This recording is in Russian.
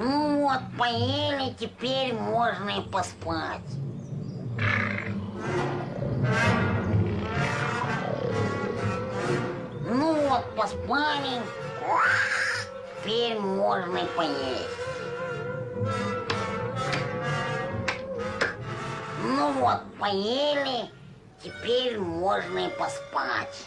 Ну вот, поели, теперь можно и поспать. Ну вот, поспали. Теперь можно и поесть. Ну вот, поели, теперь можно и поспать.